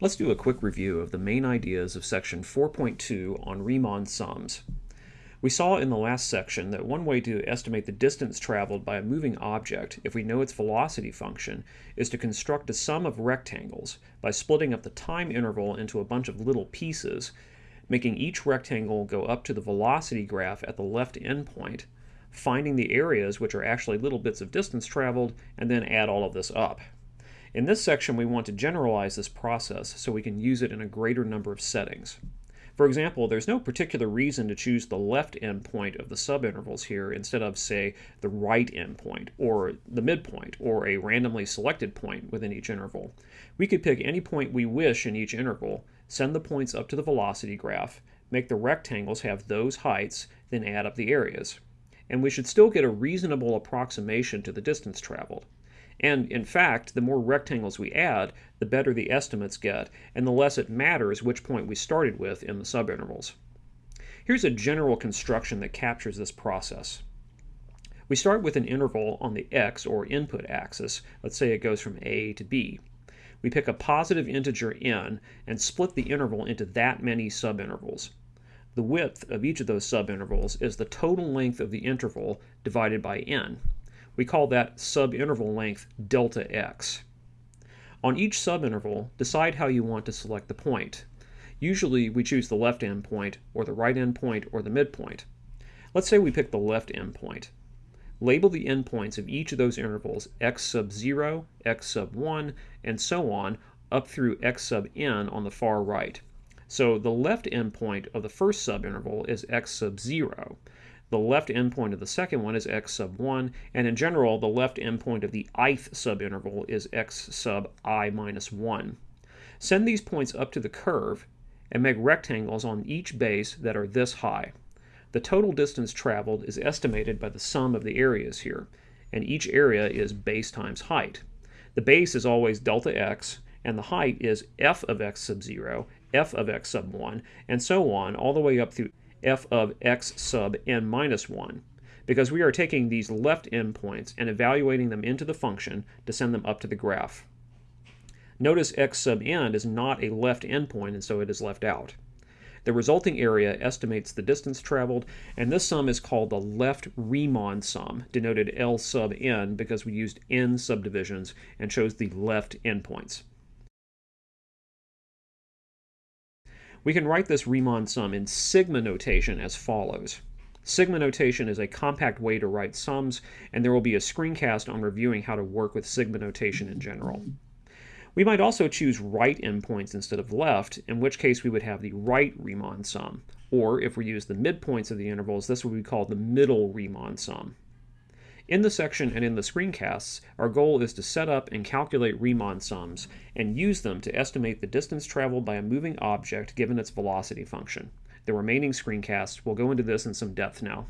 Let's do a quick review of the main ideas of section 4.2 on Riemann sums. We saw in the last section that one way to estimate the distance traveled by a moving object if we know its velocity function is to construct a sum of rectangles by splitting up the time interval into a bunch of little pieces, making each rectangle go up to the velocity graph at the left endpoint, finding the areas which are actually little bits of distance traveled, and then add all of this up. In this section, we want to generalize this process so we can use it in a greater number of settings. For example, there's no particular reason to choose the left endpoint of the subintervals here instead of, say, the right endpoint, or the midpoint, or a randomly selected point within each interval. We could pick any point we wish in each interval, send the points up to the velocity graph, make the rectangles have those heights, then add up the areas. And we should still get a reasonable approximation to the distance traveled. And in fact, the more rectangles we add, the better the estimates get, and the less it matters which point we started with in the subintervals. Here's a general construction that captures this process. We start with an interval on the x or input axis. Let's say it goes from a to b. We pick a positive integer n and split the interval into that many subintervals. The width of each of those subintervals is the total length of the interval divided by n. We call that subinterval length delta x. On each subinterval, decide how you want to select the point. Usually we choose the left endpoint, or the right endpoint, or the midpoint. Let's say we pick the left endpoint. Label the endpoints of each of those intervals x sub 0, x sub 1, and so on up through x sub n on the far right. So the left endpoint of the first subinterval is x sub 0. The left endpoint of the second one is x sub 1, and in general, the left endpoint of the ith subinterval is x sub i minus 1. Send these points up to the curve and make rectangles on each base that are this high. The total distance traveled is estimated by the sum of the areas here, and each area is base times height. The base is always delta x, and the height is f of x sub 0, f of x sub 1, and so on all the way up through f of x sub n minus 1 because we are taking these left endpoints and evaluating them into the function to send them up to the graph. Notice x sub n is not a left endpoint and so it is left out. The resulting area estimates the distance traveled, and this sum is called the left Riemann sum, denoted L sub n because we used n subdivisions and chose the left endpoints. We can write this Riemann sum in sigma notation as follows. Sigma notation is a compact way to write sums, and there will be a screencast on reviewing how to work with sigma notation in general. We might also choose right endpoints instead of left, in which case we would have the right Riemann sum. Or if we use the midpoints of the intervals, this would be called the middle Riemann sum. In the section and in the screencasts, our goal is to set up and calculate Riemann sums and use them to estimate the distance traveled by a moving object given its velocity function. The remaining screencasts will go into this in some depth now.